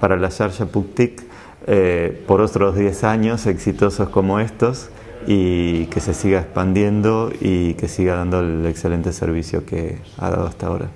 para la Yarja Puktik eh, por otros 10 años exitosos como estos y que se siga expandiendo y que siga dando el excelente servicio que ha dado hasta ahora.